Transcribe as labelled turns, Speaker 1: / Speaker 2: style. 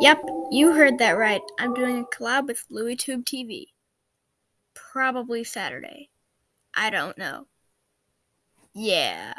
Speaker 1: Yep, you heard that right. I'm doing a collab with LouisTube TV. Probably Saturday. I don't know. Yeah.